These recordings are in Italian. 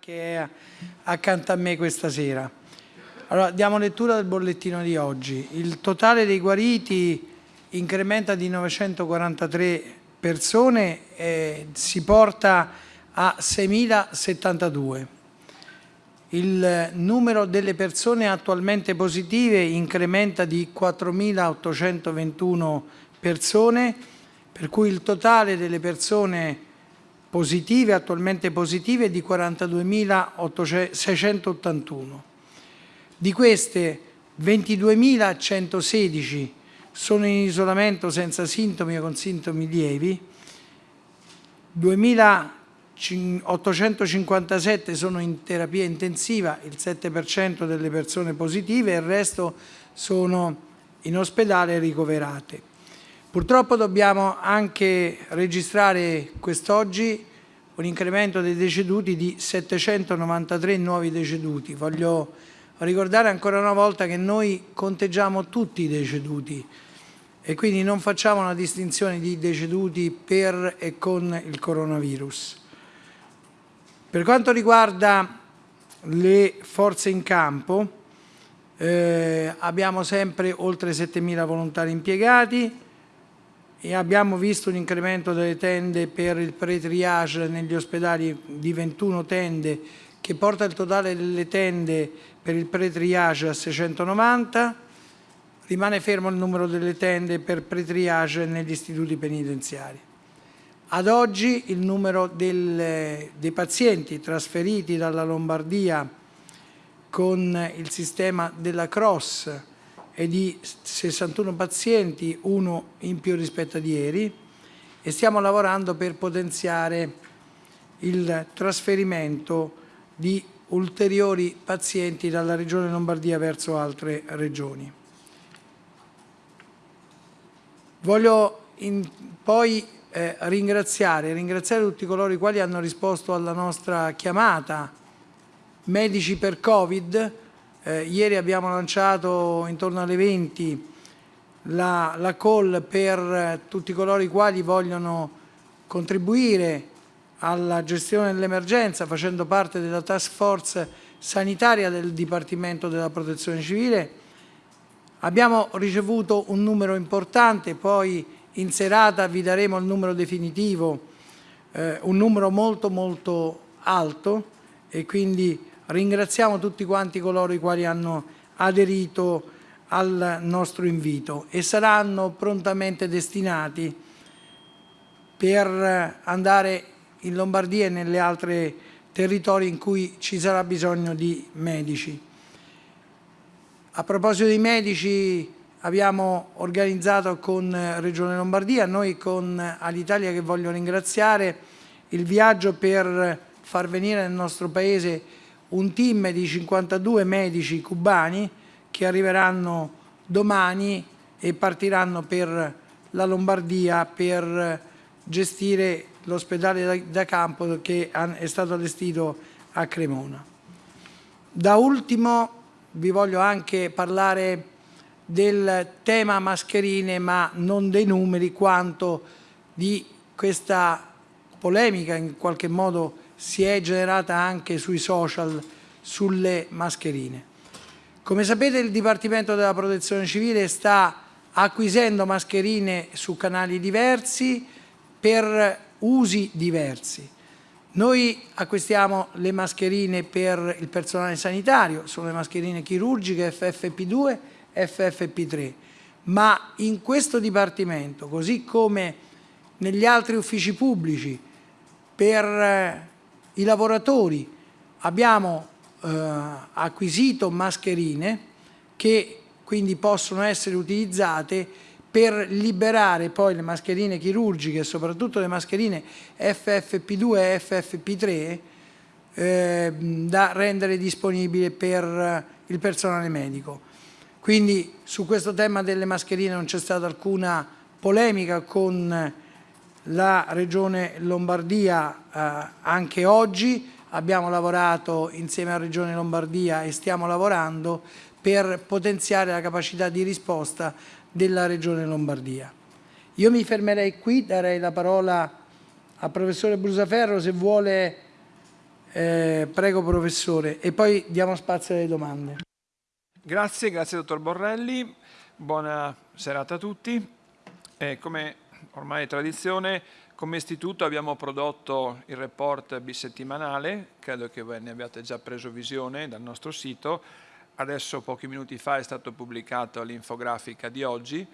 che è accanto a me questa sera. Allora, diamo lettura del bollettino di oggi. Il totale dei guariti incrementa di 943 persone e si porta a 6.072. Il numero delle persone attualmente positive incrementa di 4.821 persone, per cui il totale delle persone positive, attualmente positive, di 42.681. Di queste 22.116 sono in isolamento senza sintomi o con sintomi lievi, 2.857 sono in terapia intensiva, il 7% delle persone positive, e il resto sono in ospedale ricoverate. Purtroppo dobbiamo anche registrare quest'oggi un incremento dei deceduti di 793 nuovi deceduti. Voglio ricordare ancora una volta che noi conteggiamo tutti i deceduti e quindi non facciamo una distinzione di deceduti per e con il coronavirus. Per quanto riguarda le forze in campo, eh, abbiamo sempre oltre 7.000 volontari impiegati, e abbiamo visto un incremento delle tende per il pre-triage negli ospedali di 21 tende che porta il totale delle tende per il pre-triage a 690, rimane fermo il numero delle tende per pre-triage negli istituti penitenziari. Ad oggi il numero del, dei pazienti trasferiti dalla Lombardia con il sistema della CROSS è di 61 pazienti, uno in più rispetto ad ieri, e stiamo lavorando per potenziare il trasferimento di ulteriori pazienti dalla Regione Lombardia verso altre regioni. Voglio poi eh, ringraziare, ringraziare tutti coloro i quali hanno risposto alla nostra chiamata, medici per Covid, eh, ieri abbiamo lanciato intorno alle 20 la, la call per tutti coloro i quali vogliono contribuire alla gestione dell'emergenza facendo parte della task force sanitaria del Dipartimento della Protezione Civile. Abbiamo ricevuto un numero importante, poi in serata vi daremo il numero definitivo, eh, un numero molto molto alto e quindi Ringraziamo tutti quanti coloro i quali hanno aderito al nostro invito e saranno prontamente destinati per andare in Lombardia e nelle altre territori in cui ci sarà bisogno di medici. A proposito dei medici abbiamo organizzato con Regione Lombardia, noi con Alitalia che voglio ringraziare, il viaggio per far venire nel nostro Paese un team di 52 medici cubani che arriveranno domani e partiranno per la Lombardia per gestire l'ospedale da, campo che è stato allestito a Cremona. Da ultimo vi voglio anche parlare del tema mascherine, ma non dei numeri, quanto di questa polemica in qualche modo si è generata anche sui social sulle mascherine. Come sapete il Dipartimento della Protezione Civile sta acquisendo mascherine su canali diversi per usi diversi. Noi acquistiamo le mascherine per il personale sanitario, sono le mascherine chirurgiche FFP2 e FFP3, ma in questo Dipartimento, così come negli altri uffici pubblici, per i lavoratori abbiamo eh, acquisito mascherine che quindi possono essere utilizzate per liberare poi le mascherine chirurgiche, soprattutto le mascherine FFP2 e FFP3, eh, da rendere disponibili per il personale medico. Quindi su questo tema delle mascherine non c'è stata alcuna polemica con la Regione Lombardia eh, anche oggi, abbiamo lavorato insieme alla Regione Lombardia e stiamo lavorando per potenziare la capacità di risposta della Regione Lombardia. Io mi fermerei qui, darei la parola al professore Brusaferro se vuole Eh, prego professore e poi diamo spazio alle domande. Grazie, grazie dottor Borrelli, buona serata a tutti. Eh, come ormai tradizione, come istituto abbiamo prodotto il report bisettimanale, credo che voi ne abbiate già preso visione dal nostro sito, adesso pochi minuti fa è stato pubblicato l'infografica di oggi,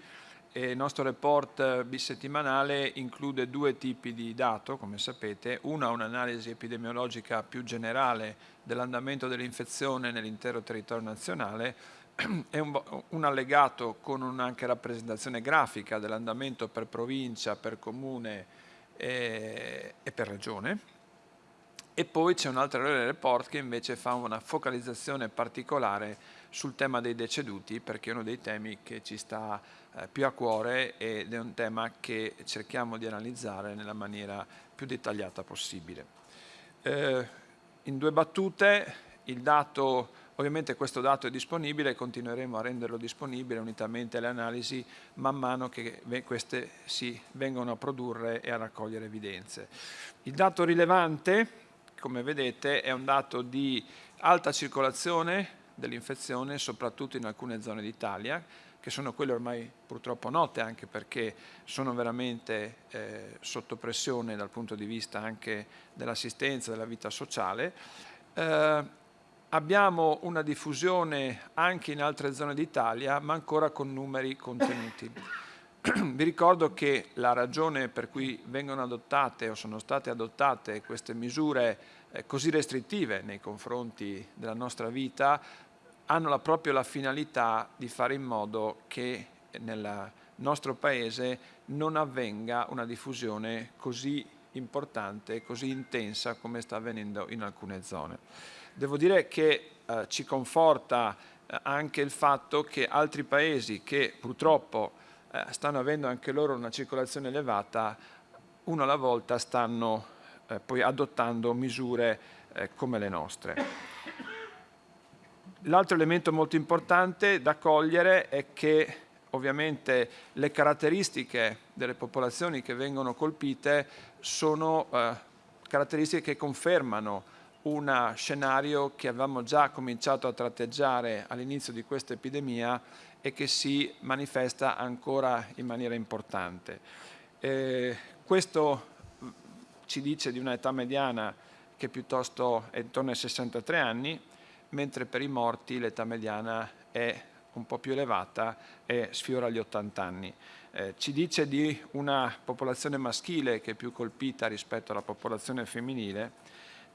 e il nostro report bisettimanale include due tipi di dato, come sapete. Una un'analisi epidemiologica più generale dell'andamento dell'infezione nell'intero territorio nazionale e un, un, allegato con anche rappresentazione grafica dell'andamento per provincia, per comune e, e per regione. E poi c'è un altro report che invece fa una focalizzazione particolare sul tema dei deceduti perché è uno dei temi che ci sta eh, più a cuore ed è un tema che cerchiamo di analizzare nella maniera più dettagliata possibile. Eh, in due battute, il dato, ovviamente questo dato è disponibile e continueremo a renderlo disponibile unitamente alle analisi man mano che queste si vengono a produrre e a raccogliere evidenze. Il dato rilevante, come vedete, è un dato di alta circolazione dell'infezione, soprattutto in alcune zone d'Italia, che sono quelle ormai purtroppo note anche perché sono veramente eh, sotto pressione dal punto di vista anche dell'assistenza, della vita sociale. Eh, abbiamo una diffusione anche in altre zone d'Italia, ma ancora con numeri contenuti. Vi ricordo che la ragione per cui vengono adottate o sono state adottate queste misure eh, così restrittive nei confronti della nostra vita hanno proprio la finalità di fare in modo che nel nostro Paese non avvenga una diffusione così importante, così intensa come sta avvenendo in alcune zone. Devo dire che eh, ci conforta eh, anche il fatto che altri paesi che purtroppo eh, stanno avendo anche loro una circolazione elevata, uno alla volta stanno eh, poi adottando misure eh, come le nostre. L'altro elemento molto importante da cogliere è che ovviamente le caratteristiche delle popolazioni che vengono colpite sono eh, caratteristiche che confermano un scenario che avevamo già cominciato a tratteggiare all'inizio di questa epidemia e che si manifesta ancora in maniera importante. Eh, questo ci dice di un'età mediana che piuttosto è intorno ai 63 anni, mentre per i morti l'età mediana è un po' più elevata e sfiora gli 80 anni. Eh, ci dice di una popolazione maschile che è più colpita rispetto alla popolazione femminile,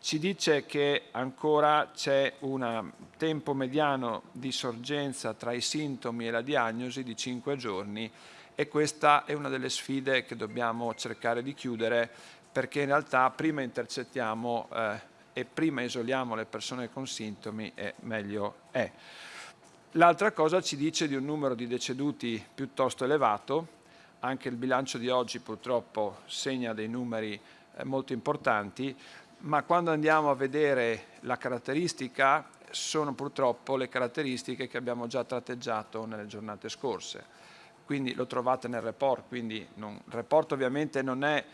ci dice che ancora c'è un tempo mediano di sorgenza tra i sintomi e la diagnosi di 5 giorni e questa è una delle sfide che dobbiamo cercare di chiudere perché in realtà prima intercettiamo eh, e prima isoliamo le persone con sintomi e meglio è. L'altra cosa ci dice di un numero di deceduti piuttosto elevato, anche il bilancio di oggi purtroppo segna dei numeri eh, molto importanti, ma quando andiamo a vedere la caratteristica sono purtroppo le caratteristiche che abbiamo già tratteggiato nelle giornate scorse. Quindi lo trovate nel report, quindi non, il report ovviamente non è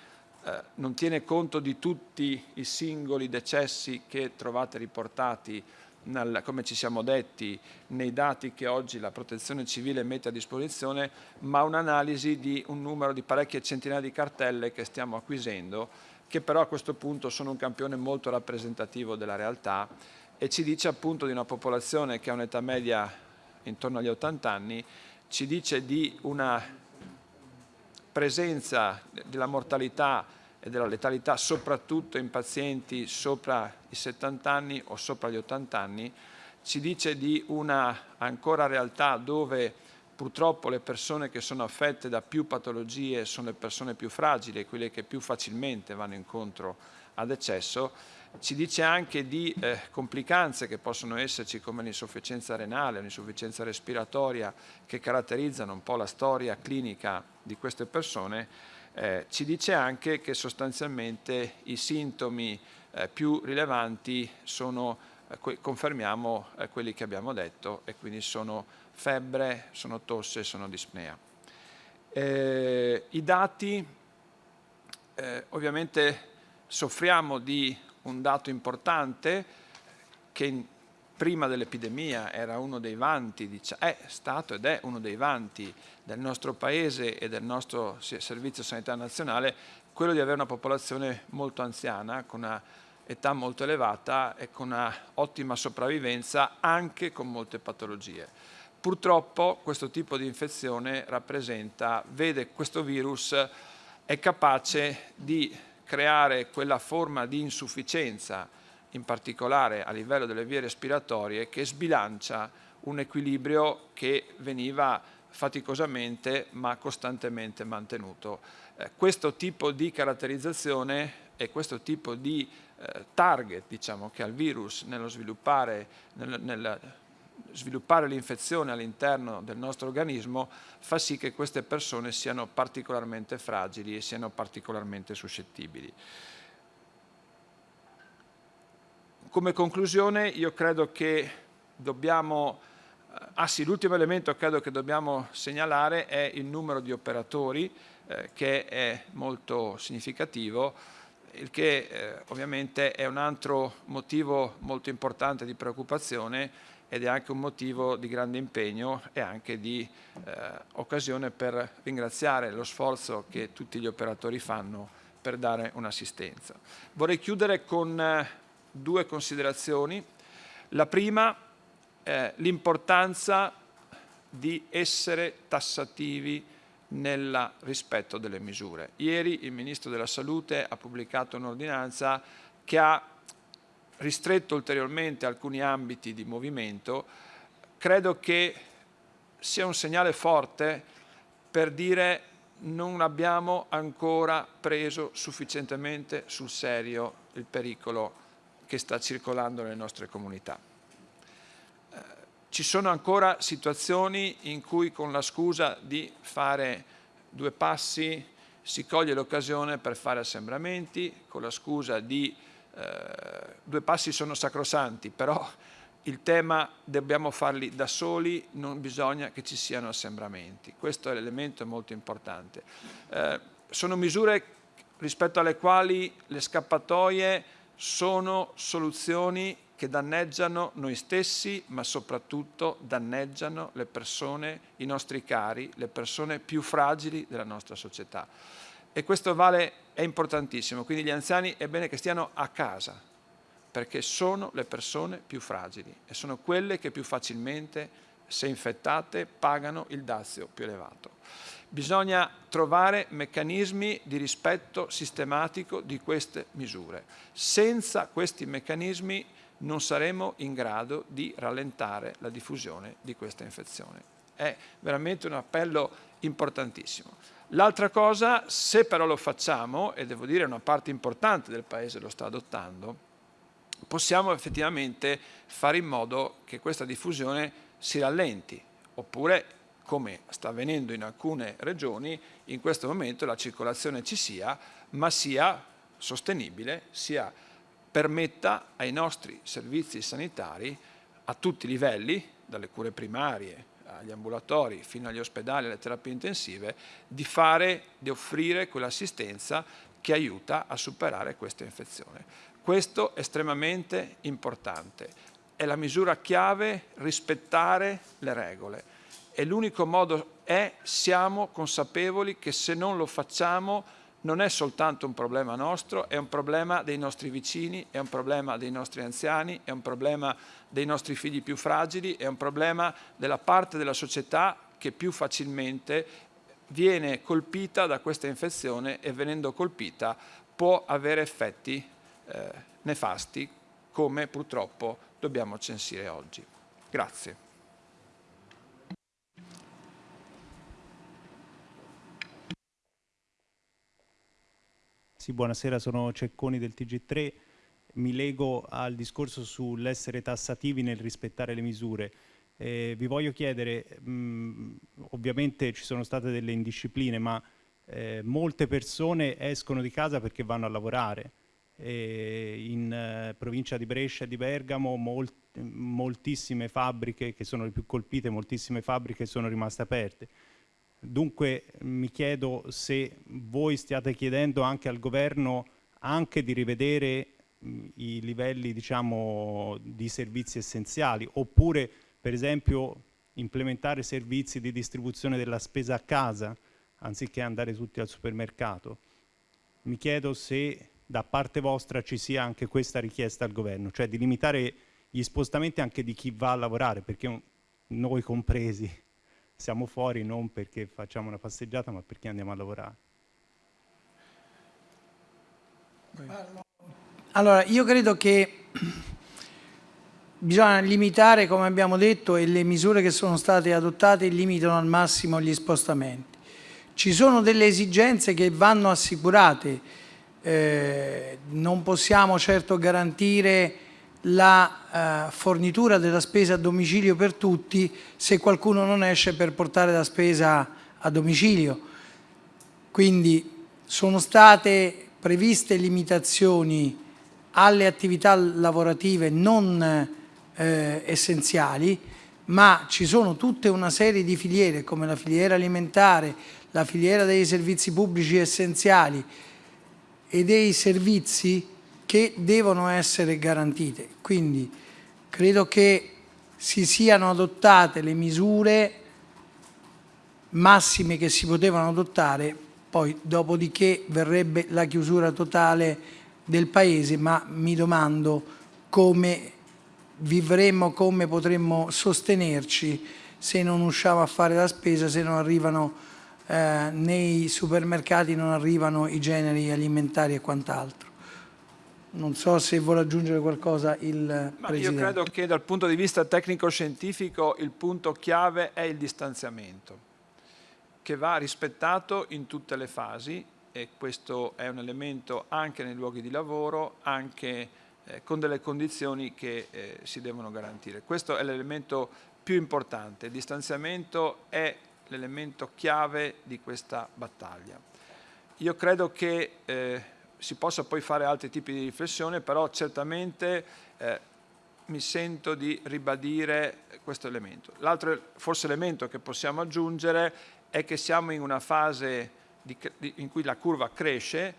eh, non tiene conto di tutti i singoli decessi che trovate riportati nel, come ci siamo detti, nei dati che oggi la protezione civile mette a disposizione, ma un'analisi di un numero di parecchie centinaia di cartelle che stiamo acquisendo, che però a questo punto sono un campione molto rappresentativo della realtà e ci dice appunto di una popolazione che ha un'età media intorno agli 80 anni, ci dice di una presenza della mortalità e della letalità soprattutto in pazienti sopra i 70 anni o sopra gli 80 anni, ci dice di una ancora realtà dove purtroppo le persone che sono affette da più patologie sono le persone più fragili, quelle che più facilmente vanno incontro ad eccesso, ci dice anche di eh, complicanze che possono esserci come l'insufficienza renale, l'insufficienza respiratoria che caratterizzano un po' la storia clinica di queste persone. Eh, ci dice anche che sostanzialmente i sintomi eh, più rilevanti sono, confermiamo eh, quelli che abbiamo detto, e quindi sono febbre, sono tosse, sono dispnea. Eh, I dati, eh, ovviamente soffriamo di un dato importante che prima dell'epidemia era uno dei vanti, è stato ed è uno dei vanti del nostro Paese e del nostro Servizio Sanità Nazionale, quello di avere una popolazione molto anziana, con una età molto elevata e con una ottima sopravvivenza anche con molte patologie. Purtroppo questo tipo di infezione rappresenta, vede questo virus è capace di creare quella forma di insufficienza, in particolare a livello delle vie respiratorie, che sbilancia un equilibrio che veniva faticosamente ma costantemente mantenuto. Eh, questo tipo di caratterizzazione e questo tipo di eh, target diciamo, che ha il virus nello sviluppare, nel, nel sviluppare l'infezione all'interno del nostro organismo fa sì che queste persone siano particolarmente fragili e siano particolarmente suscettibili. Come conclusione io credo che dobbiamo, eh, ah sì, l'ultimo elemento credo che dobbiamo segnalare è il numero di operatori eh, che è molto significativo, il che eh, ovviamente è un altro motivo molto importante di preoccupazione ed è anche un motivo di grande impegno e anche di eh, occasione per ringraziare lo sforzo che tutti gli operatori fanno per dare un'assistenza. Vorrei chiudere con eh, due considerazioni. La prima è l'importanza di essere tassativi nel rispetto delle misure. Ieri il Ministro della Salute ha pubblicato un'ordinanza che ha ristretto ulteriormente alcuni ambiti di movimento, credo che sia un segnale forte per dire non abbiamo ancora preso sufficientemente sul serio il pericolo che sta circolando nelle nostre comunità. Ci sono ancora situazioni in cui con la scusa di fare due passi si coglie l'occasione per fare assembramenti, con la scusa di eh, due passi sono sacrosanti, però il tema dobbiamo farli da soli, non bisogna che ci siano assembramenti. Questo è l'elemento molto importante. Eh, sono misure rispetto alle quali le scappatoie sono soluzioni che danneggiano noi stessi, ma soprattutto danneggiano le persone, i nostri cari, le persone più fragili della nostra società e questo vale, è importantissimo, quindi gli anziani è bene che stiano a casa, perché sono le persone più fragili e sono quelle che più facilmente, se infettate, pagano il dazio più elevato. Bisogna trovare meccanismi di rispetto sistematico di queste misure. Senza questi meccanismi non saremo in grado di rallentare la diffusione di questa infezione. È veramente un appello importantissimo. L'altra cosa, se però lo facciamo, e devo dire una parte importante del Paese lo sta adottando, possiamo effettivamente fare in modo che questa diffusione si rallenti, oppure come sta avvenendo in alcune regioni, in questo momento la circolazione ci sia, ma sia sostenibile, sia permetta ai nostri servizi sanitari a tutti i livelli, dalle cure primarie agli ambulatori fino agli ospedali, alle terapie intensive, di fare, di offrire quell'assistenza che aiuta a superare questa infezione. Questo è estremamente importante. È la misura chiave rispettare le regole. E l'unico modo è, siamo consapevoli che se non lo facciamo non è soltanto un problema nostro, è un problema dei nostri vicini, è un problema dei nostri anziani, è un problema dei nostri figli più fragili, è un problema della parte della società che più facilmente viene colpita da questa infezione e venendo colpita può avere effetti eh, nefasti come purtroppo dobbiamo censire oggi. Grazie. Sì, buonasera, sono Cecconi del TG3. Mi lego al discorso sull'essere tassativi nel rispettare le misure. Eh, vi voglio chiedere, mh, ovviamente ci sono state delle indiscipline, ma eh, molte persone escono di casa perché vanno a lavorare. Eh, in provincia di Brescia e di Bergamo molt moltissime fabbriche che sono le più colpite, moltissime fabbriche sono rimaste aperte Dunque mi chiedo se voi stiate chiedendo anche al governo anche di rivedere i livelli diciamo, di servizi essenziali, oppure per esempio implementare servizi di distribuzione della spesa a casa anziché andare tutti al supermercato. Mi chiedo se da parte vostra ci sia anche questa richiesta al governo, cioè di limitare gli spostamenti anche di chi va a lavorare, perché noi compresi siamo fuori non perché facciamo una passeggiata, ma perché andiamo a lavorare. Allora, io credo che bisogna limitare, come abbiamo detto, e le misure che sono state adottate limitano al massimo gli spostamenti. Ci sono delle esigenze che vanno assicurate, eh, non possiamo certo garantire la eh, fornitura della spesa a domicilio per tutti se qualcuno non esce per portare la spesa a domicilio. Quindi sono state previste limitazioni alle attività lavorative non eh, essenziali, ma ci sono tutta una serie di filiere come la filiera alimentare, la filiera dei servizi pubblici essenziali e dei servizi che devono essere garantite. Quindi credo che si siano adottate le misure massime che si potevano adottare, poi dopodiché verrebbe la chiusura totale del Paese, ma mi domando come vivremmo, come potremmo sostenerci se non usciamo a fare la spesa, se non arrivano eh, nei supermercati, non arrivano i generi alimentari e quant'altro. Non so se vuole aggiungere qualcosa il Ma Presidente. Io credo che dal punto di vista tecnico-scientifico il punto chiave è il distanziamento, che va rispettato in tutte le fasi e questo è un elemento anche nei luoghi di lavoro, anche eh, con delle condizioni che eh, si devono garantire. Questo è l'elemento più importante, il distanziamento è l'elemento chiave di questa battaglia. Io credo che eh, si possa poi fare altri tipi di riflessione, però certamente eh, mi sento di ribadire questo elemento. L'altro forse elemento che possiamo aggiungere è che siamo in una fase di, di, in cui la curva cresce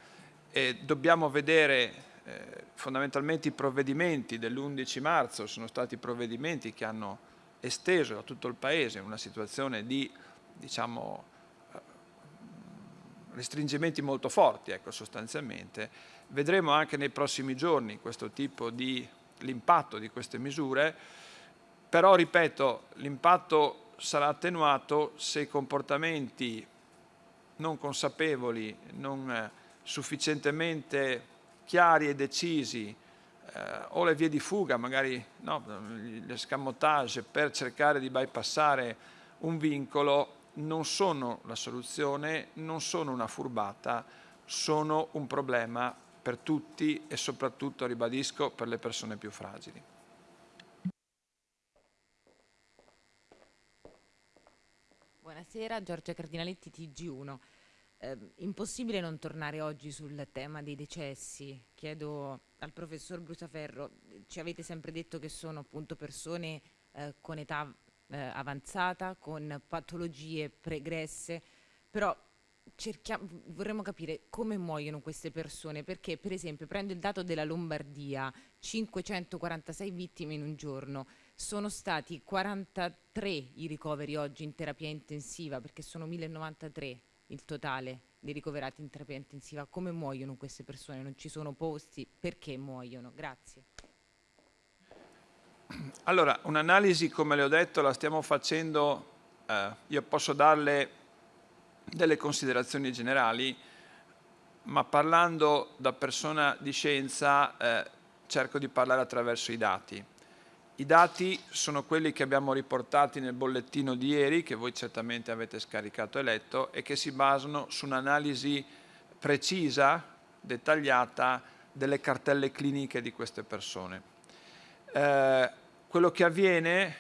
e dobbiamo vedere eh, fondamentalmente i provvedimenti dell'11 marzo, sono stati provvedimenti che hanno esteso a tutto il Paese una situazione di diciamo, restringimenti molto forti, ecco, sostanzialmente. Vedremo anche nei prossimi giorni questo tipo di l'impatto di queste misure, però ripeto, l'impatto sarà attenuato se i comportamenti non consapevoli, non eh, sufficientemente chiari e decisi eh, o le vie di fuga, magari no, l'escamotage per cercare di bypassare un vincolo non sono la soluzione, non sono una furbata, sono un problema per tutti e soprattutto, ribadisco, per le persone più fragili. Buonasera, Giorgia Cardinaletti, TG1. Eh, impossibile non tornare oggi sul tema dei decessi. Chiedo al professor Brusaferro, ci avete sempre detto che sono appunto persone eh, con età eh, avanzata, con patologie pregresse, però vorremmo capire come muoiono queste persone, perché per esempio prendo il dato della Lombardia, 546 vittime in un giorno, sono stati 43 i ricoveri oggi in terapia intensiva, perché sono 1093 il totale di ricoverati in terapia intensiva. Come muoiono queste persone? Non ci sono posti? Perché muoiono? Grazie. Allora, un'analisi, come le ho detto, la stiamo facendo, eh, io posso darle delle considerazioni generali, ma parlando da persona di scienza eh, cerco di parlare attraverso i dati. I dati sono quelli che abbiamo riportati nel bollettino di ieri, che voi certamente avete scaricato e letto, e che si basano su un'analisi precisa, dettagliata, delle cartelle cliniche di queste persone. Eh, quello che avviene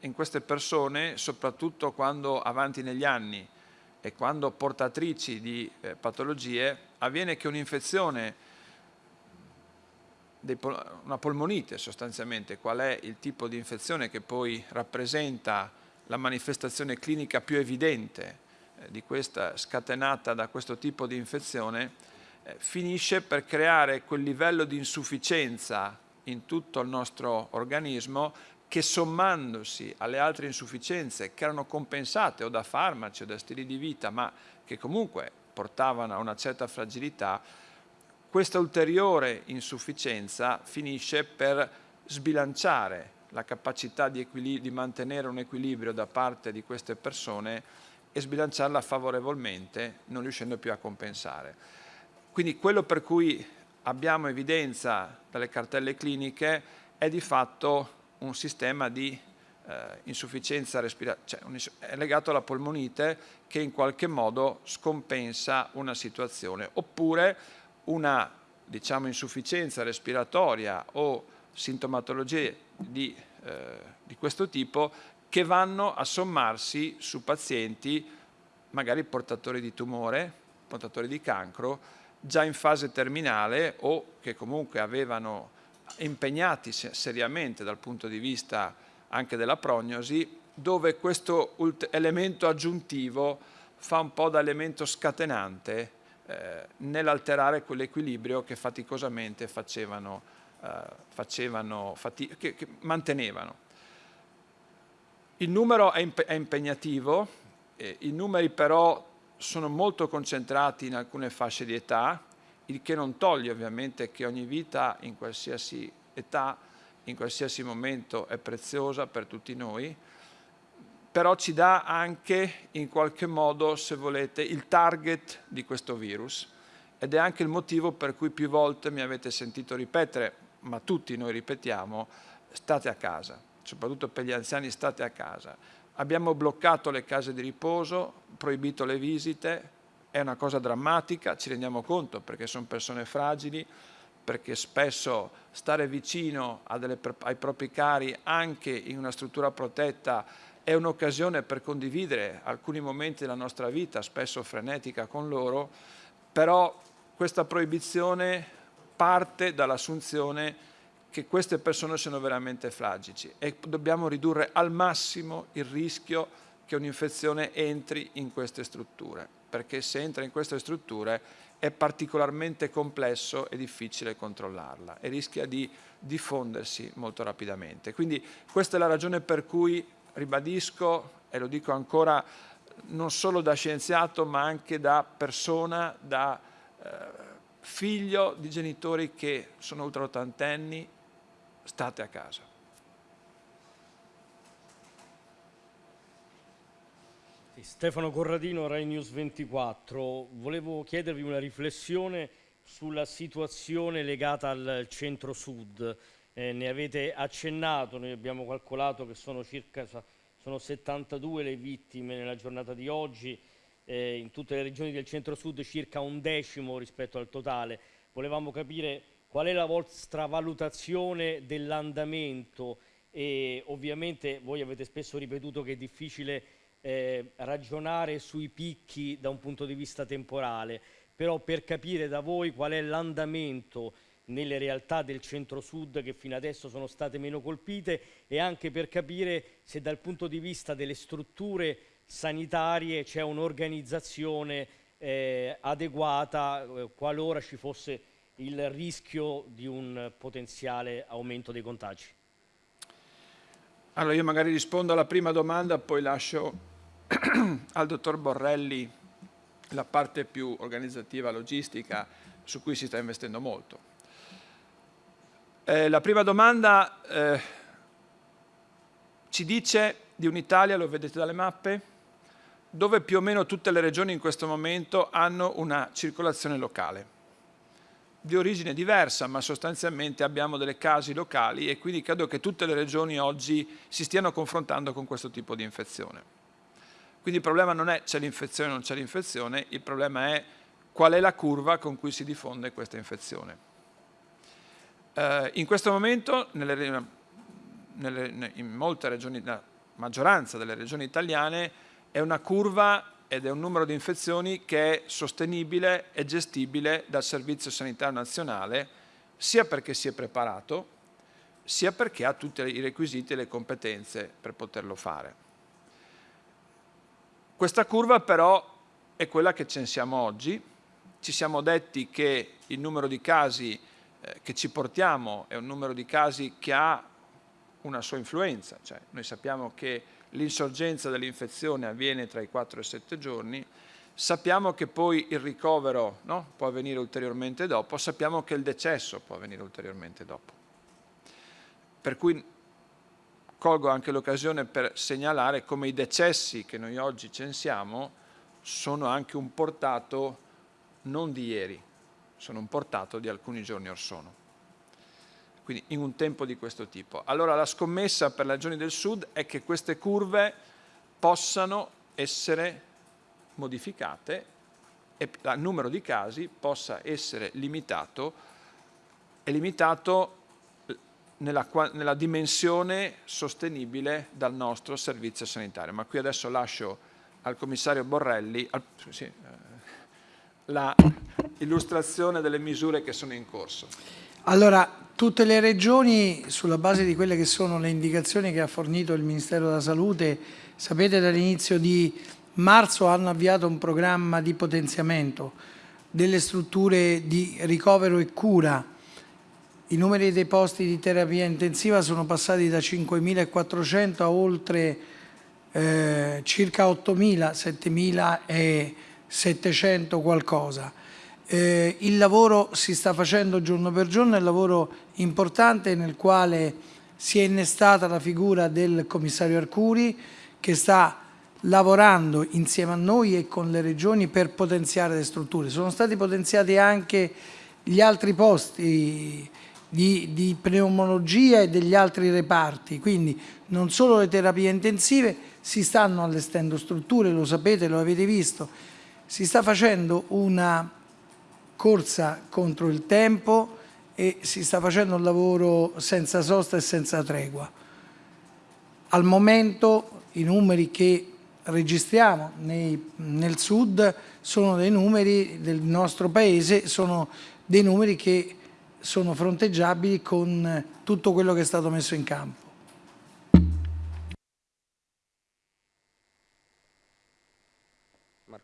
in queste persone, soprattutto quando avanti negli anni e quando portatrici di eh, patologie, avviene che un'infezione una polmonite sostanzialmente, qual è il tipo di infezione che poi rappresenta la manifestazione clinica più evidente eh, di questa scatenata da questo tipo di infezione, eh, finisce per creare quel livello di insufficienza in tutto il nostro organismo che sommandosi alle altre insufficienze che erano compensate o da farmaci o da stili di vita, ma che comunque portavano a una certa fragilità, questa ulteriore insufficienza finisce per sbilanciare la capacità di, di, mantenere un equilibrio da parte di queste persone e sbilanciarla favorevolmente, non riuscendo più a compensare. Quindi quello per cui abbiamo evidenza dalle cartelle cliniche è di fatto un sistema di eh, insufficienza respiratoria, cioè è legato alla polmonite che in qualche modo scompensa una situazione, oppure una diciamo, insufficienza respiratoria o sintomatologie di, eh, di questo tipo che vanno a sommarsi su pazienti magari portatori di tumore, portatori di cancro, già in fase terminale o che comunque avevano impegnati seriamente dal punto di vista anche della prognosi, dove questo elemento aggiuntivo fa un po' da elemento scatenante eh, nell'alterare quell'equilibrio che faticosamente facevano, eh, facevano che, che mantenevano. Il numero è, imp è impegnativo, eh, i numeri però sono molto concentrati in alcune fasce di età, il che non toglie ovviamente che ogni vita in qualsiasi età, in qualsiasi momento è preziosa per tutti noi, però ci dà anche in qualche modo, se volete, il target di questo virus ed è anche il motivo per cui più volte mi avete sentito ripetere, ma tutti noi ripetiamo, state a casa, soprattutto per gli anziani state a casa. Abbiamo bloccato le case di riposo, proibito le visite, è una cosa drammatica, ci rendiamo conto perché sono persone fragili, perché spesso stare vicino delle, ai propri cari anche in una struttura protetta è un'occasione per condividere alcuni momenti della nostra vita, spesso frenetica con loro, però questa proibizione parte dall'assunzione che queste persone sono veramente fragili e dobbiamo ridurre al massimo il rischio che un'infezione entri in queste strutture perché se entra in queste strutture è particolarmente complesso e difficile controllarla e rischia di diffondersi molto rapidamente. Quindi questa è la ragione per cui ribadisco, e lo dico ancora non solo da scienziato ma anche da persona, da eh, figlio di genitori che sono ultra ottantenni, state a casa. Stefano Corradino, Rai News 24. Volevo chiedervi una riflessione sulla situazione legata al centro-sud. Eh, ne avete accennato, noi abbiamo calcolato che sono circa sono 72 le vittime nella giornata di oggi, eh, in tutte le regioni del centro-sud circa un decimo rispetto al totale. Volevamo capire qual è la vostra valutazione dell'andamento? E ovviamente voi avete spesso ripetuto che è difficile eh, ragionare sui picchi da un punto di vista temporale, però per capire da voi qual è l'andamento nelle realtà del centro-sud che fino adesso sono state meno colpite e anche per capire se dal punto di vista delle strutture sanitarie c'è un'organizzazione eh, adeguata eh, qualora ci fosse il rischio di un potenziale aumento dei contagi. Allora io magari rispondo alla prima domanda, poi lascio al dottor Borrelli la parte più organizzativa, logistica, su cui si sta investendo molto. Eh, la prima domanda eh, ci dice di un'Italia, lo vedete dalle mappe, dove più o meno tutte le regioni in questo momento hanno una circolazione locale di origine diversa, ma sostanzialmente abbiamo delle casi locali e quindi credo che tutte le regioni oggi si stiano confrontando con questo tipo di infezione. Quindi il problema non è c'è l'infezione o non c'è l'infezione, il problema è qual è la curva con cui si diffonde questa infezione. Eh, in questo momento, nelle, nelle, in molte regioni, la maggioranza delle regioni italiane, è una curva ed è un numero di infezioni che è sostenibile e gestibile dal Servizio Sanitario Nazionale, sia perché si è preparato, sia perché ha tutti i requisiti e le competenze per poterlo fare. Questa curva però è quella che censiamo oggi ci siamo detti che il numero di casi eh, che ci portiamo è un numero di casi che ha una sua influenza, cioè noi sappiamo che l'insorgenza dell'infezione avviene tra i 4 e i 7 giorni, sappiamo che poi il ricovero no, può avvenire ulteriormente dopo, sappiamo che il decesso può avvenire ulteriormente dopo. Per cui colgo anche l'occasione per segnalare come i decessi che noi oggi censiamo sono anche un portato non di ieri, sono un portato di alcuni giorni or sono quindi in un tempo di questo tipo. Allora la scommessa per le regioni del sud è che queste curve possano essere modificate e il numero di casi possa essere limitato e limitato nella, nella dimensione sostenibile dal nostro servizio sanitario. Ma qui adesso lascio al commissario Borrelli al, sì, eh, la illustrazione delle misure che sono in corso. Allora, tutte le regioni, sulla base di quelle che sono le indicazioni che ha fornito il Ministero della Salute, sapete dall'inizio di marzo hanno avviato un programma di potenziamento delle strutture di ricovero e cura. I numeri dei posti di terapia intensiva sono passati da 5.400 a oltre eh, circa 8.000, 7.700 qualcosa. Eh, il lavoro si sta facendo giorno per giorno, è un lavoro importante nel quale si è innestata la figura del commissario Arcuri che sta lavorando insieme a noi e con le regioni per potenziare le strutture. Sono stati potenziati anche gli altri posti di, di pneumologia e degli altri reparti, quindi non solo le terapie intensive, si stanno allestendo strutture, lo sapete, lo avete visto, si sta facendo una corsa contro il tempo e si sta facendo un lavoro senza sosta e senza tregua. Al momento i numeri che registriamo nei, nel sud sono dei numeri del nostro paese, sono dei numeri che sono fronteggiabili con tutto quello che è stato messo in campo.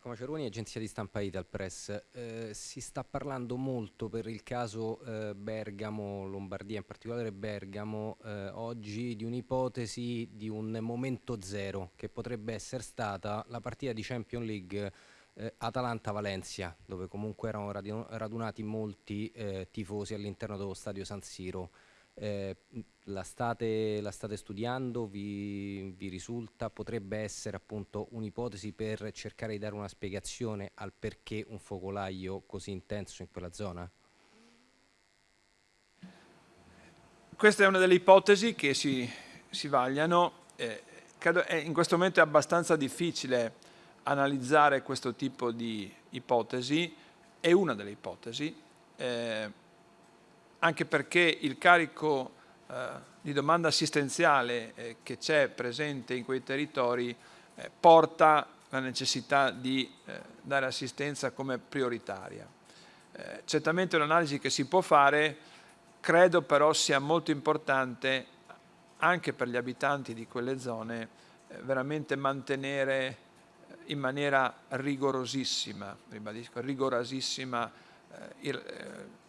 Marco Maceroni, agenzia di stampa Ital Press. Eh, si sta parlando molto per il caso eh, Bergamo, Lombardia, in particolare Bergamo, eh, oggi di un'ipotesi di un momento zero che potrebbe essere stata la partita di Champions League eh, Atalanta-Valencia, dove comunque erano radunati molti eh, tifosi all'interno dello stadio San Siro. Eh, la, state, la, state, studiando, vi, vi, risulta, potrebbe essere appunto un'ipotesi per cercare di dare una spiegazione al perché un focolaio così intenso in quella zona? Questa è una delle ipotesi che si, si vagliano, eh, credo è, in questo momento è abbastanza difficile analizzare questo tipo di ipotesi, è una delle ipotesi, eh, anche perché il carico eh, di domanda assistenziale eh, che c'è presente in quei territori eh, porta la necessità di eh, dare assistenza come prioritaria. Eh, certamente è un'analisi che si può fare, credo però sia molto importante anche per gli abitanti di quelle zone eh, veramente mantenere in maniera rigorosissima, ribadisco, rigorosissima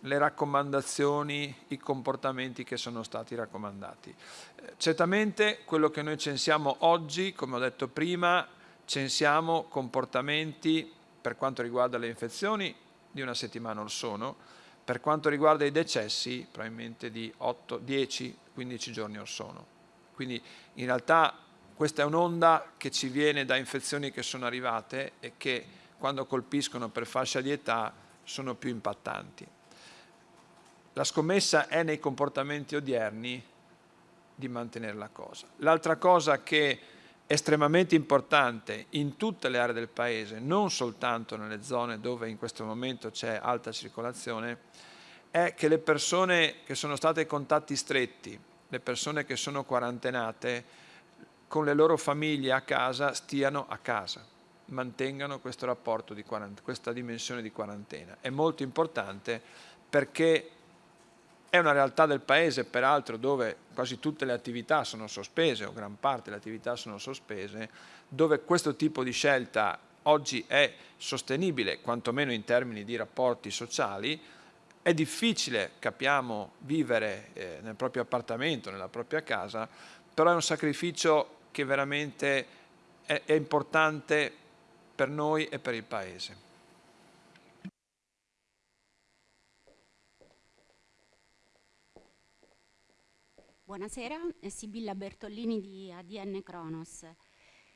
le raccomandazioni, i comportamenti che sono stati raccomandati. Eh, certamente quello che noi censiamo oggi, come ho detto prima, censiamo comportamenti per quanto riguarda le infezioni di una settimana or sono, per quanto riguarda i decessi probabilmente di 8, 10, 15 giorni or sono. Quindi in realtà questa è un'onda che ci viene da infezioni che sono arrivate e che quando colpiscono per fascia di età sono più impattanti. La scommessa è nei comportamenti odierni di mantenere la cosa. L'altra cosa che è estremamente importante in tutte le aree del Paese, non soltanto nelle zone dove in questo momento c'è alta circolazione, è che le persone che sono state contatti stretti, le persone che sono quarantenate, con le loro famiglie a casa stiano a casa mantengano questo rapporto, di questa dimensione di quarantena. È molto importante perché è una realtà del paese, peraltro, dove quasi tutte le attività sono sospese, o gran parte delle attività sono sospese, dove questo tipo di scelta oggi è sostenibile, quantomeno in termini di rapporti sociali, è difficile, capiamo, vivere eh, nel proprio appartamento, nella propria casa, però è un sacrificio che veramente è, è importante per noi e per il Paese. Buonasera, Sibilla Bertollini di ADN Kronos.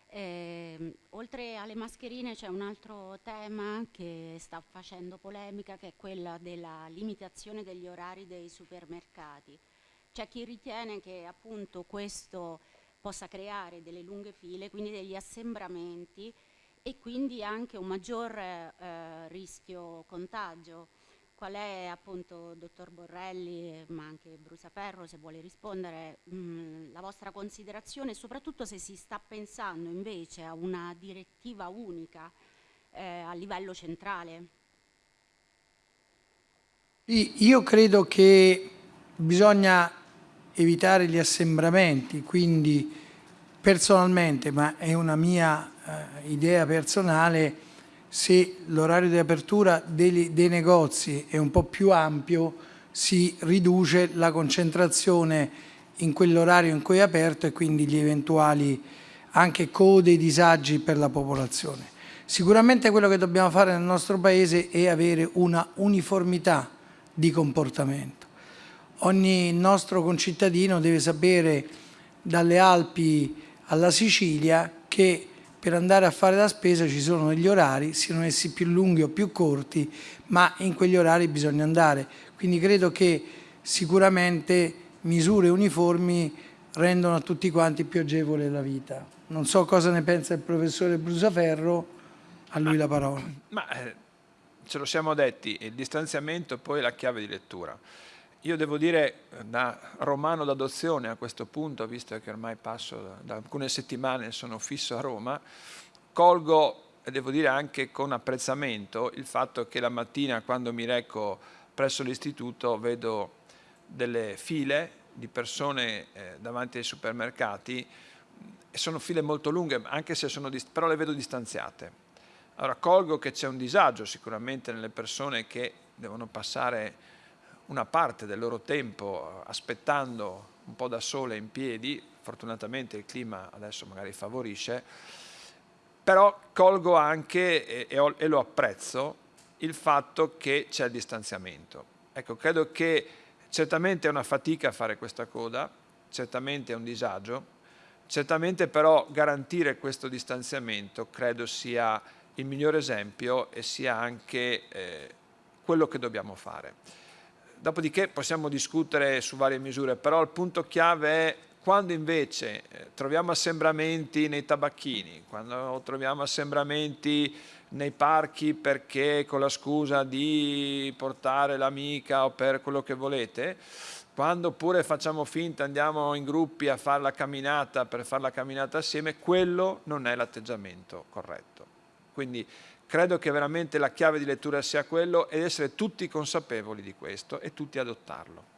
Eh, oltre alle mascherine c'è un altro tema che sta facendo polemica che è quella della limitazione degli orari dei supermercati. C'è chi ritiene che appunto questo possa creare delle lunghe file, quindi degli assembramenti e quindi anche un maggior eh, rischio contagio. Qual è appunto, dottor Borrelli, ma anche Brusaferro, se vuole rispondere, mh, mm, la vostra considerazione soprattutto se si sta pensando invece a una direttiva unica eh, a livello centrale? Io credo che bisogna evitare gli assembramenti, quindi personalmente, ma è una mia eh, idea personale, se l'orario di apertura dei, dei negozi è un po' più ampio si riduce la concentrazione in quell'orario in cui è aperto e quindi gli eventuali anche code e disagi per la popolazione. Sicuramente quello che dobbiamo fare nel nostro Paese è avere una uniformità di comportamento. Ogni nostro concittadino deve sapere dalle Alpi alla Sicilia che per andare a fare la spesa ci sono degli orari, siano essi più lunghi o più corti, ma in quegli orari bisogna andare. Quindi credo che sicuramente misure uniformi rendono a tutti quanti più agevole la vita. Non so cosa ne pensa il professore Brusaferro, a lui ma, la parola. Ma eh, ce lo siamo detti, il distanziamento poi è la chiave di lettura. Io devo dire da romano d'adozione a questo punto, visto che ormai passo da, da alcune settimane, sono fisso a Roma, colgo, e devo dire anche con apprezzamento, il fatto che la mattina quando mi reco presso l'istituto vedo delle file di persone eh, davanti ai supermercati e sono file molto lunghe, anche se sono, però le vedo distanziate. Allora colgo che c'è un disagio sicuramente nelle persone che devono passare una parte del loro tempo aspettando un po' da sole in piedi, fortunatamente il clima adesso magari favorisce, però colgo anche e, e, e lo apprezzo il fatto che c'è il distanziamento. Ecco, credo che certamente è una fatica fare questa coda, certamente è un disagio, certamente però garantire questo distanziamento credo sia il miglior esempio e sia anche eh, quello che dobbiamo fare. Dopodiché possiamo discutere su varie misure, però il punto chiave è quando invece eh, troviamo assembramenti nei tabacchini, quando troviamo assembramenti nei parchi perché con la scusa di portare l'amica o per quello che volete, quando pure facciamo finta, andiamo in gruppi a fare la camminata per fare la camminata assieme, quello non è l'atteggiamento corretto. Quindi Credo che veramente la chiave di lettura sia quello ed essere tutti consapevoli di questo e tutti adottarlo.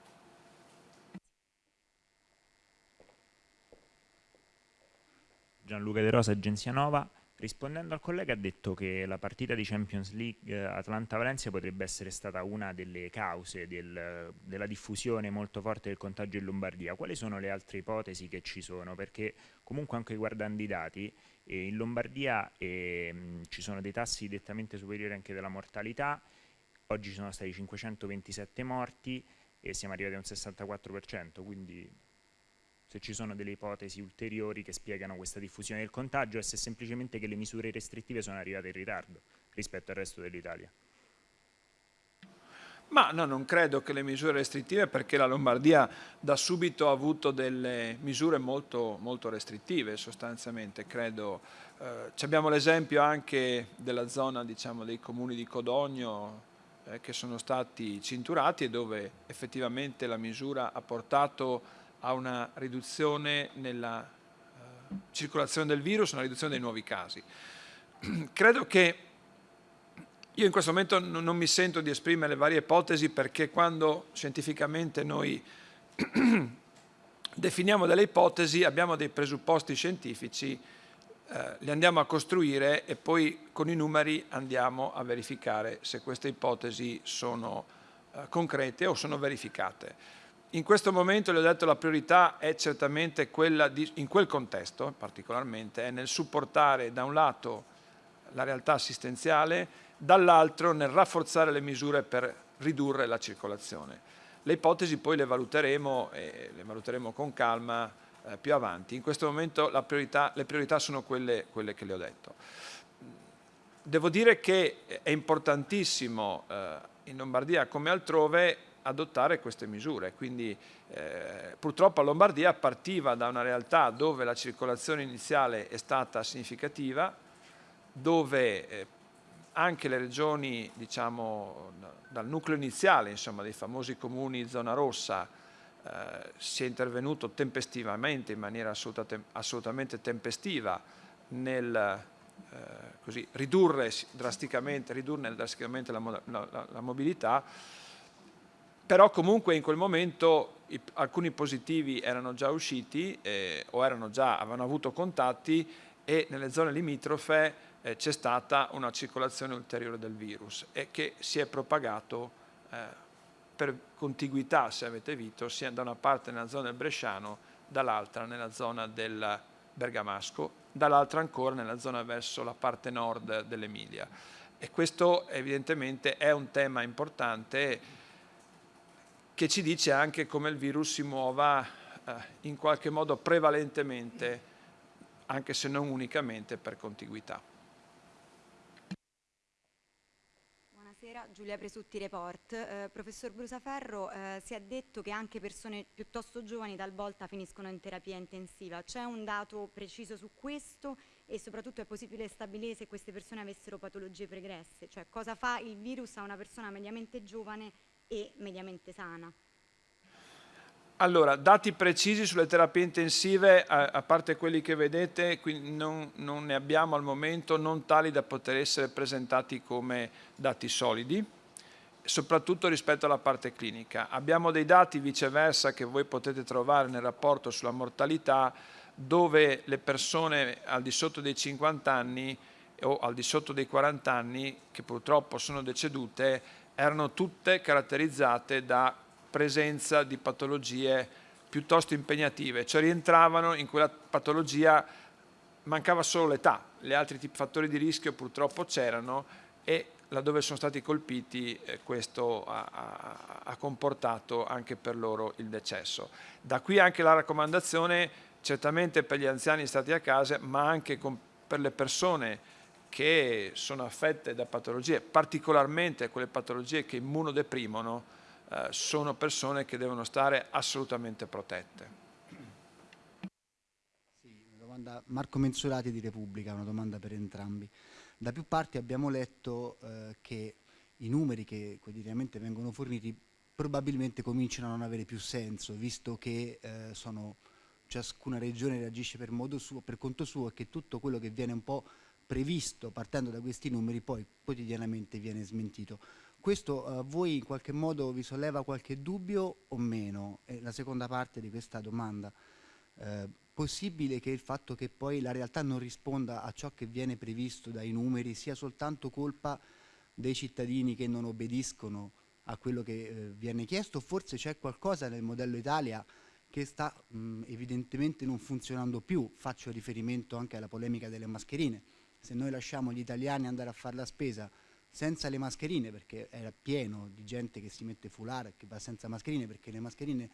Gianluca De Rosa, Agenzia Nova. Rispondendo al collega ha detto che la partita di Champions League eh, Atlanta-Valencia potrebbe essere stata una delle cause del, della diffusione molto forte del contagio in Lombardia. Quali sono le altre ipotesi che ci sono? Perché comunque anche guardando i dati, eh, in Lombardia eh, ci sono dei tassi direttamente superiori anche della mortalità, oggi ci sono stati 527 morti e siamo arrivati a un 64%, quindi se ci sono delle ipotesi ulteriori che spiegano questa diffusione del contagio e se semplicemente che le misure restrittive sono arrivate in ritardo rispetto al resto dell'Italia. Ma no, non credo che le misure restrittive, perché la Lombardia da subito ha avuto delle misure molto, molto restrittive sostanzialmente, credo. Eh, abbiamo l'esempio anche della zona diciamo, dei comuni di Codogno eh, che sono stati cinturati e dove effettivamente la misura ha portato a una riduzione nella uh, circolazione del virus, una riduzione dei nuovi casi. Credo che io in questo momento non mi sento di esprimere le varie ipotesi perché quando scientificamente noi definiamo delle ipotesi abbiamo dei presupposti scientifici eh, li andiamo a costruire e poi con i numeri andiamo a verificare se queste ipotesi sono eh, concrete o sono verificate. In questo momento, le ho detto, la priorità è certamente quella, di, in quel contesto particolarmente, è nel supportare da un lato la realtà assistenziale, dall'altro nel rafforzare le misure per ridurre la circolazione. Le ipotesi poi le valuteremo, e le valuteremo con calma eh, più avanti. In questo momento priorità, le priorità sono quelle, quelle, che le ho detto. Devo dire che è importantissimo eh, in Lombardia come altrove adottare queste misure, quindi eh, purtroppo a Lombardia partiva da una realtà dove la circolazione iniziale è stata significativa, dove eh, anche le regioni, diciamo, dal nucleo iniziale, insomma, dei famosi comuni zona rossa, eh, si è intervenuto tempestivamente, in maniera assolutamente tempestiva, nel eh, così, ridurre drasticamente, ridurne drasticamente la, la, la mobilità, però comunque in quel momento i, alcuni positivi erano già usciti eh, o erano già, avevano avuto contatti e nelle zone limitrofe eh, c'è stata una circolazione ulteriore del virus e che si è propagato eh, per contiguità, se avete visto, sia da una parte nella zona del Bresciano, dall'altra nella zona del Bergamasco, dall'altra ancora nella zona verso la parte nord dell'Emilia. E questo evidentemente è un tema importante che ci dice anche come il virus si muova eh, in qualche modo prevalentemente, anche se non unicamente, per contiguità. Buonasera, Giulia Presutti Report. Eh, professor Brusaferro, eh, si è detto che anche persone piuttosto giovani talvolta finiscono in terapia intensiva. C'è un dato preciso su questo e soprattutto è possibile stabilire se queste persone avessero patologie pregresse? Cioè cosa fa il virus a una persona mediamente giovane e mediamente sana. Allora, dati precisi sulle terapie intensive, a, parte quelli che vedete, non, non, ne abbiamo al momento, non tali da poter essere presentati come dati solidi, soprattutto rispetto alla parte clinica. Abbiamo dei dati viceversa che voi potete trovare nel rapporto sulla mortalità, dove le persone al di sotto dei 50 anni o al di sotto dei 40 anni, che purtroppo sono decedute, erano tutte caratterizzate da presenza di patologie piuttosto impegnative, cioè rientravano in quella patologia, mancava solo l'età, gli altri fattori di rischio purtroppo c'erano e laddove sono stati colpiti eh, questo ha, ha, ha, comportato anche per loro il decesso. Da qui anche la raccomandazione certamente per gli anziani stati a casa ma anche con, per le persone che sono affette da patologie, particolarmente quelle patologie che immunodeprimono, eh, sono persone che devono stare assolutamente protette. Marco Mensurati di Repubblica, una domanda per entrambi. Da più parti abbiamo letto eh, che i numeri che quotidianamente vengono forniti probabilmente cominciano a non avere più senso, visto che eh, sono, ciascuna regione reagisce per suo, per conto suo e che tutto quello che viene un po' previsto partendo da questi numeri poi quotidianamente viene smentito. Questo a uh, voi in qualche modo vi solleva qualche dubbio o meno? È la seconda parte di questa domanda. Eh, possibile che il fatto che poi la realtà non risponda a ciò che viene previsto dai numeri sia soltanto colpa dei cittadini che non obbediscono a quello che eh, viene chiesto? Forse c'è qualcosa nel modello Italia che sta mh, evidentemente non funzionando più. Faccio riferimento anche alla polemica delle mascherine se noi lasciamo gli italiani andare a fare la spesa senza le mascherine, perché era pieno di gente che si mette foulard che va senza mascherine, perché le mascherine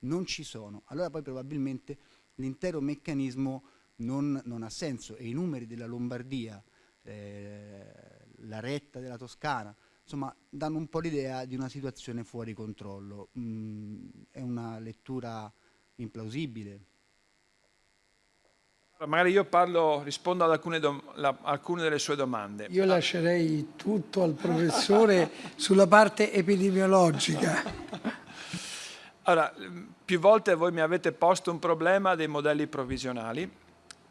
non ci sono, allora poi probabilmente l'intero meccanismo non, non, ha senso e i numeri della Lombardia, eh, la retta della Toscana, insomma danno un po' l'idea di una situazione fuori controllo. Mm, è una lettura implausibile. Magari io parlo, rispondo ad alcune, la, alcune, delle sue domande. Io lascerei tutto al professore sulla parte epidemiologica. Allora, più volte voi mi avete posto un problema dei modelli provvisionali,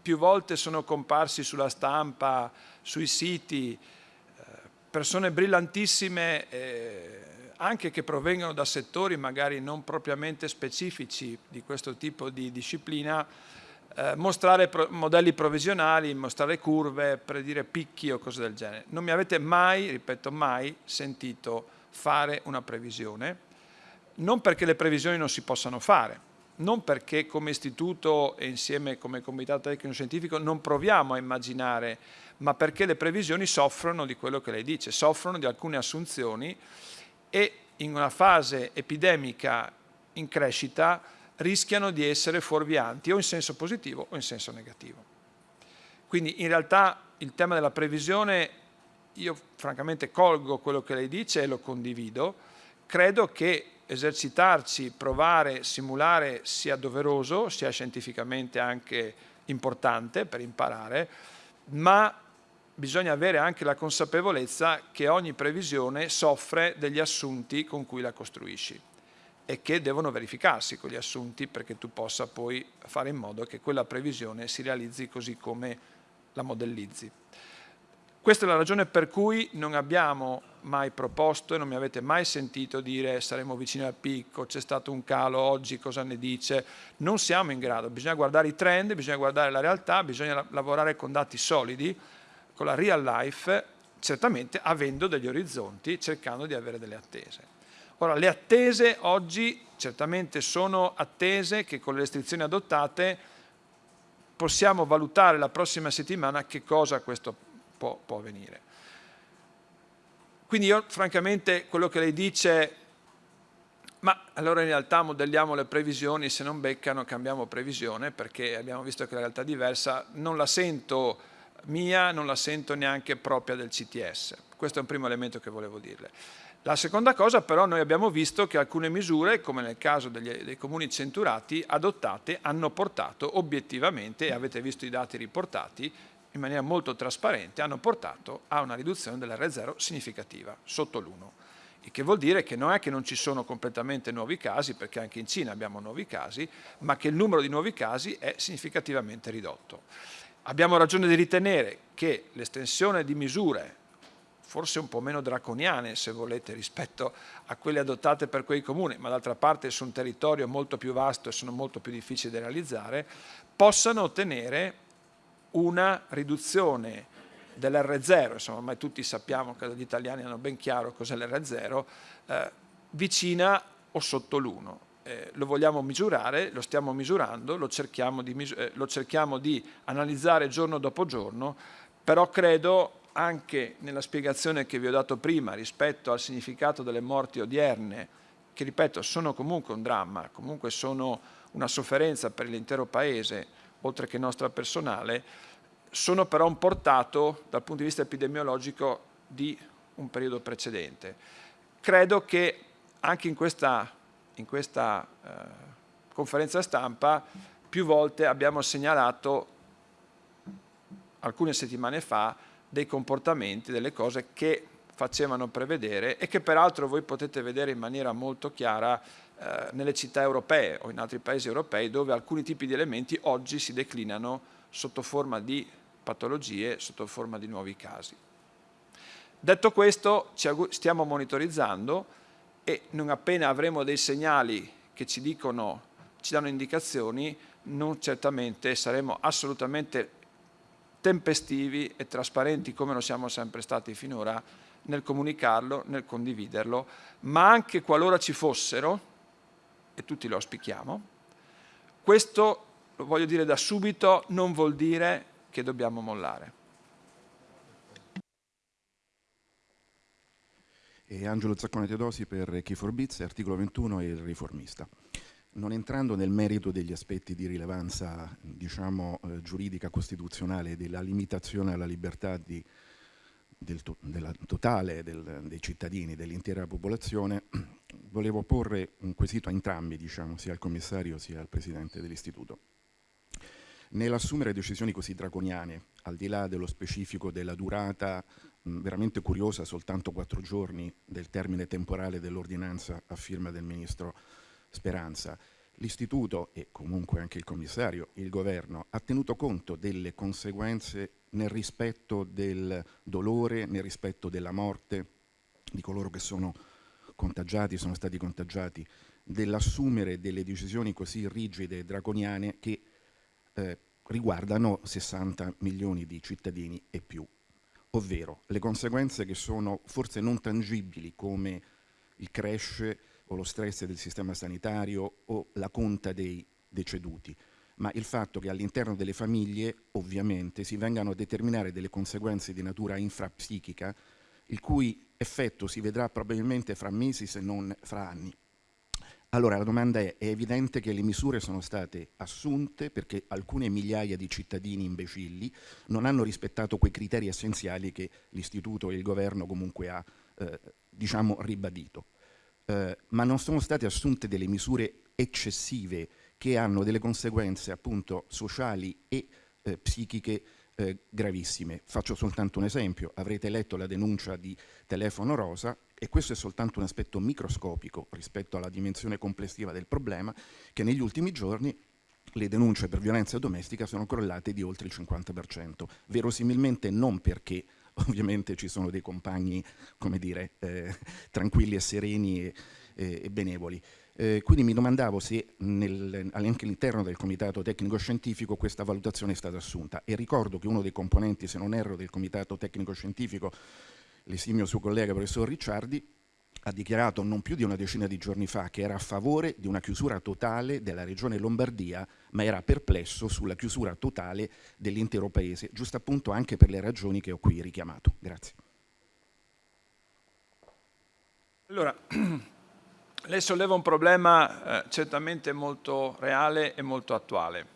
più volte sono comparsi sulla stampa, sui siti, eh, persone brillantissime, eh, anche che provengono da settori magari non propriamente specifici di questo tipo di disciplina, eh, mostrare pro modelli provvisionali, mostrare curve, predire picchi o cose del genere. Non mi avete mai, ripeto mai, sentito fare una previsione, non perché le previsioni non si possano fare, non perché come istituto e insieme come comitato tecnico-scientifico non proviamo a immaginare, ma perché le previsioni soffrono di quello che lei dice, soffrono di alcune assunzioni e in una fase epidemica in crescita rischiano di essere fuorvianti o in senso positivo o in senso negativo. Quindi in realtà il tema della previsione, io francamente colgo quello che lei dice e lo condivido, credo che esercitarci, provare, simulare sia doveroso, sia scientificamente anche importante per imparare, ma bisogna avere anche la consapevolezza che ogni previsione soffre degli assunti con cui la costruisci e che devono verificarsi quegli assunti perché tu possa poi fare in modo che quella previsione si realizzi così come la modellizzi. Questa è la ragione per cui non abbiamo mai proposto e non mi avete mai sentito dire saremo vicini al picco, c'è stato un calo oggi, cosa ne dice? Non siamo in grado, bisogna guardare i trend, bisogna guardare la realtà, bisogna lavorare con dati solidi, con la real life, certamente avendo degli orizzonti, cercando di avere delle attese. Ora, le attese oggi certamente sono attese che con le restrizioni adottate possiamo valutare la prossima settimana che cosa questo può, può avvenire. Quindi io francamente quello che lei dice, ma allora in realtà modelliamo le previsioni, se non beccano cambiamo previsione perché abbiamo visto che la realtà è diversa, non la sento mia, non la sento neanche propria del CTS. Questo è un primo elemento che volevo dirle. La seconda cosa però noi abbiamo visto che alcune misure, come nel caso degli, dei comuni centurati, adottate hanno portato obiettivamente, avete visto i dati riportati, in maniera molto trasparente hanno portato a una riduzione dell'R0 significativa, sotto l'1. Il che vuol dire che non è che non ci sono completamente nuovi casi, perché anche in Cina abbiamo nuovi casi, ma che il numero di nuovi casi è significativamente ridotto. Abbiamo ragione di ritenere che l'estensione di misure forse un po' meno draconiane se volete rispetto a quelle adottate per quei comuni, ma d'altra parte su un territorio molto più vasto e sono molto più difficili da realizzare, possano ottenere una riduzione dell'R0, insomma ormai tutti sappiamo che gli italiani hanno ben chiaro cos'è l'R0, eh, vicina o sotto l'1. Eh, lo vogliamo misurare, lo stiamo misurando, lo cerchiamo, di, eh, lo cerchiamo di analizzare giorno dopo giorno, però credo anche nella spiegazione che vi ho dato prima rispetto al significato delle morti odierne, che ripeto sono comunque un dramma, comunque sono una sofferenza per l'intero Paese, oltre che nostra personale, sono però un portato dal punto di vista epidemiologico di un periodo precedente. Credo che anche in questa, in questa eh, conferenza stampa più volte abbiamo segnalato alcune settimane fa dei comportamenti, delle cose che facevano prevedere e che peraltro voi potete vedere in maniera molto chiara eh, nelle città europee o in altri paesi europei dove alcuni tipi di elementi oggi si declinano sotto forma di patologie, sotto forma di nuovi casi. Detto questo stiamo monitorizzando e non appena avremo dei segnali che ci dicono, ci danno indicazioni, non certamente saremo assolutamente tempestivi e trasparenti come lo siamo sempre stati finora nel comunicarlo, nel condividerlo, ma anche qualora ci fossero, e tutti lo auspichiamo. Questo, lo voglio dire da subito, non vuol dire che dobbiamo mollare. E Angelo Zaccone Teodosi per Key for Bits, articolo 21 e il riformista. Non entrando nel merito degli aspetti di rilevanza diciamo, eh, giuridica costituzionale della limitazione alla libertà di, del to della totale del, dei cittadini, dell'intera popolazione, volevo porre un quesito a entrambi, diciamo, sia al commissario sia al presidente dell'istituto. Nell'assumere decisioni così draconiane, al di là dello specifico della durata mh, veramente curiosa, soltanto quattro giorni del termine temporale dell'ordinanza a firma del ministro Speranza, l'istituto e comunque anche il commissario, il governo, ha tenuto conto delle conseguenze nel rispetto del dolore, nel rispetto della morte di coloro che sono contagiati, sono stati contagiati, dell'assumere delle decisioni così rigide e draconiane che eh, riguardano 60 milioni di cittadini e più, ovvero le conseguenze che sono forse non tangibili come il crash o lo stress del sistema sanitario o la conta dei deceduti, ma il fatto che all'interno delle famiglie ovviamente si vengano a determinare delle conseguenze di natura infrapsichica il cui effetto si vedrà probabilmente fra mesi se non fra anni. Allora la domanda è, è evidente che le misure sono state assunte perché alcune migliaia di cittadini imbecilli non hanno rispettato quei criteri essenziali che l'Istituto e il Governo comunque ha eh, diciamo ribadito. Eh, ma non sono state assunte delle misure eccessive che hanno delle conseguenze appunto sociali e eh, psichiche eh, gravissime. Faccio soltanto un esempio, avrete letto la denuncia di Telefono Rosa e questo è soltanto un aspetto microscopico rispetto alla dimensione complessiva del problema che negli ultimi giorni le denunce per violenza domestica sono crollate di oltre il 50%, verosimilmente non perché ovviamente ci sono dei compagni, come dire, eh, tranquilli e sereni e, e, e benevoli. Eh, quindi mi domandavo se nel, anche all'interno del comitato tecnico scientifico questa valutazione è stata assunta e ricordo che uno dei componenti, se non erro, del comitato tecnico scientifico, l'esimio suo collega professor Ricciardi, ha dichiarato non più di una decina di giorni fa che era a favore di una chiusura totale della regione Lombardia, ma era perplesso sulla chiusura totale dell'intero paese, giusto appunto anche per le ragioni che ho qui richiamato. Grazie. Allora, lei solleva un problema eh, certamente molto reale e molto attuale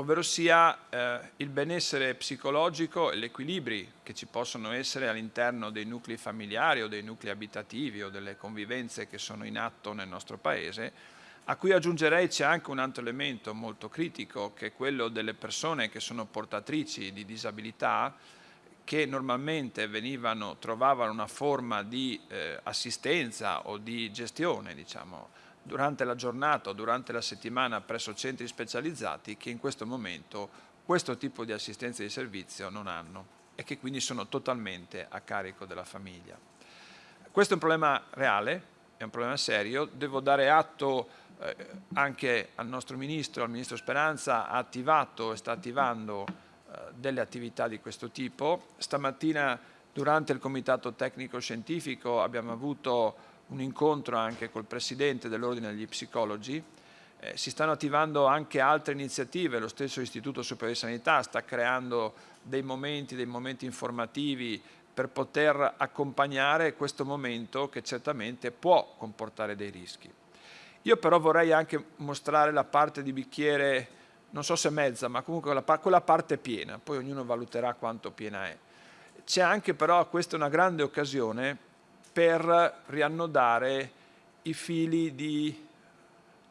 ovvero sia eh, il benessere psicologico e gli equilibri che ci possono essere all'interno dei nuclei familiari o dei nuclei abitativi o delle convivenze che sono in atto nel nostro Paese, a cui aggiungerei c'è anche un altro elemento molto critico che è quello delle persone che sono portatrici di disabilità che normalmente venivano, trovavano una forma di eh, assistenza o di gestione diciamo, durante la giornata o durante la settimana presso centri specializzati che in questo momento questo tipo di assistenza di servizio non hanno e che quindi sono totalmente a carico della famiglia. Questo è un problema reale, è un problema serio, devo dare atto eh, anche al nostro Ministro, al Ministro Speranza, ha attivato e sta attivando eh, delle attività di questo tipo. Stamattina durante il Comitato Tecnico Scientifico abbiamo avuto un incontro anche col Presidente dell'Ordine degli Psicologi, eh, si stanno attivando anche altre iniziative, lo stesso Istituto Superiore di Sanità sta creando dei momenti, dei momenti informativi per poter accompagnare questo momento che certamente può comportare dei rischi. Io però vorrei anche mostrare la parte di bicchiere, non so se mezza, ma comunque quella, parte piena, poi ognuno valuterà quanto piena è. C'è anche però, questa è una grande occasione per riannodare i fili di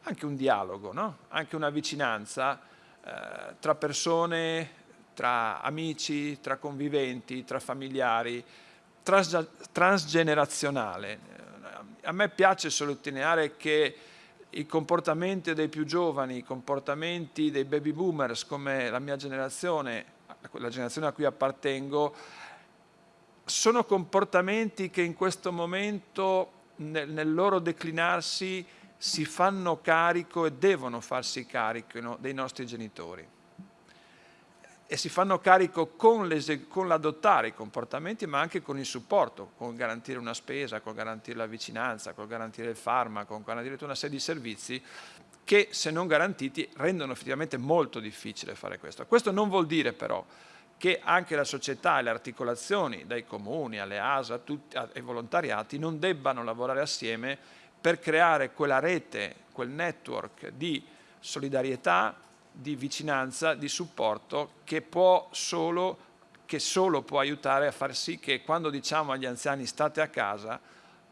anche un dialogo, no? anche una vicinanza eh, tra persone, tra amici, tra conviventi, tra familiari, trans transgenerazionale. A me piace sottolineare che i comportamenti dei più giovani, i comportamenti dei baby boomers come la mia generazione, la generazione a cui appartengo, sono comportamenti che in questo momento nel, nel loro declinarsi si fanno carico e devono farsi carico no, dei nostri genitori e si fanno carico con l'adottare i comportamenti ma anche con il supporto, con garantire una spesa, con garantire la vicinanza, con garantire il farmaco, con garantire tutta una serie di servizi che se non garantiti rendono effettivamente molto difficile fare questo. Questo non vuol dire però che anche la società e le articolazioni, dai comuni alle ASA tutti, ai volontariati, non debbano lavorare assieme per creare quella rete, quel network di solidarietà, di vicinanza, di supporto che, può solo, che solo può aiutare a far sì che quando diciamo agli anziani state a casa,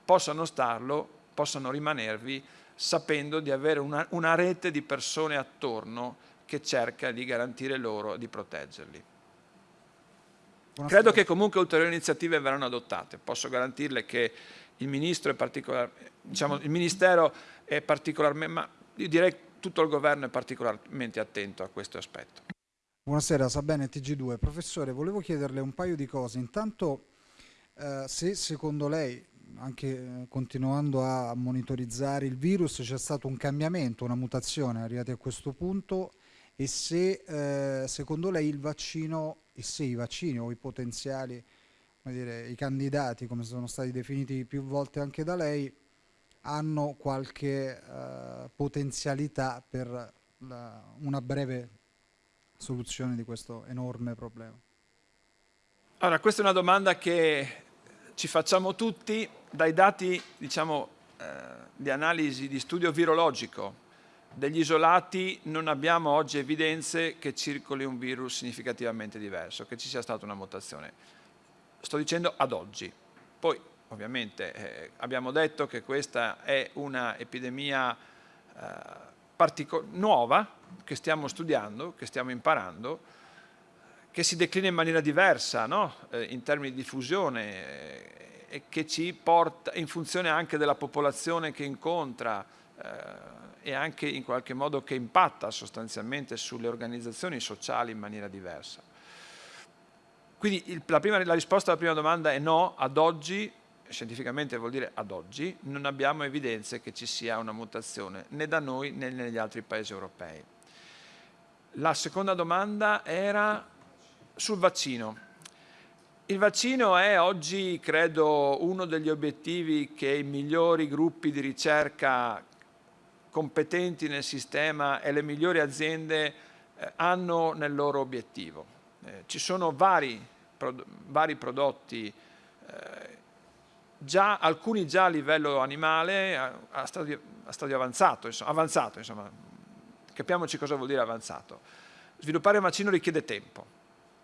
possano starlo, possano rimanervi sapendo di avere una, una rete di persone attorno che cerca di garantire loro di proteggerli. Credo che comunque ulteriori iniziative verranno adottate. Posso garantirle che il, diciamo, il Ministero è particolarmente, ma io direi che tutto il Governo è particolarmente attento a questo aspetto. Buonasera, Sabene TG2. Professore, volevo chiederle un paio di cose. Intanto, eh, se secondo lei, anche eh, continuando a monitorizzare il virus, c'è stato un cambiamento, una mutazione arrivati a questo punto e se eh, secondo lei il vaccino e se i vaccini o i potenziali, dire, i candidati come sono stati definiti più volte anche da lei, hanno qualche eh, potenzialità per la, una breve soluzione di questo enorme problema. Allora, questa è una domanda che ci facciamo tutti dai dati diciamo, eh, di analisi di studio virologico degli isolati non abbiamo oggi evidenze che circoli un virus significativamente diverso, che ci sia stata una mutazione. Sto dicendo ad oggi. Poi ovviamente eh, abbiamo detto che questa è un'epidemia eh, nuova che stiamo studiando, che stiamo imparando, che si declina in maniera diversa no? eh, in termini di diffusione eh, e che ci porta in funzione anche della popolazione che incontra eh, e anche in qualche modo che impatta sostanzialmente sulle organizzazioni sociali in maniera diversa. Quindi il, la, prima, la risposta alla prima domanda è no, ad oggi, scientificamente vuol dire ad oggi, non abbiamo evidenze che ci sia una mutazione né da noi né negli altri paesi europei. La seconda domanda era sul vaccino. Il vaccino è oggi, credo, uno degli obiettivi che i migliori gruppi di ricerca competenti nel sistema e le migliori aziende eh, hanno nel loro obiettivo. Eh, ci sono vari, pro, vari prodotti, eh, già, alcuni già a livello animale, a, a, stadio, a stadio, avanzato, insomma, avanzato insomma. capiamoci cosa vuol dire avanzato. Sviluppare un vaccino richiede tempo.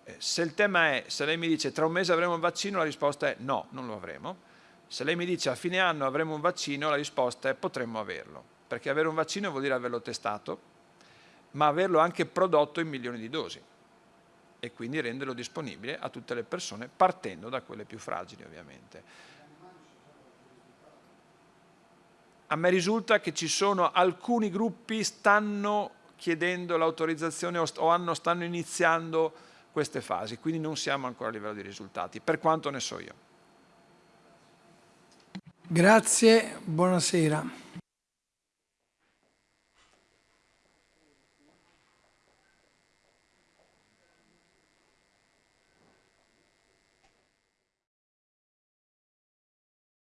Eh, se il tema è, se lei mi dice tra un mese avremo un vaccino, la risposta è no, non lo avremo. Se lei mi dice a fine anno avremo un vaccino, la risposta è potremmo averlo perché avere un vaccino vuol dire averlo testato, ma averlo anche prodotto in milioni di dosi e quindi renderlo disponibile a tutte le persone partendo da quelle più fragili ovviamente. A me risulta che ci sono alcuni gruppi stanno chiedendo l'autorizzazione o hanno, stanno iniziando queste fasi, quindi non siamo ancora a livello di risultati, per quanto ne so io. Grazie, buonasera.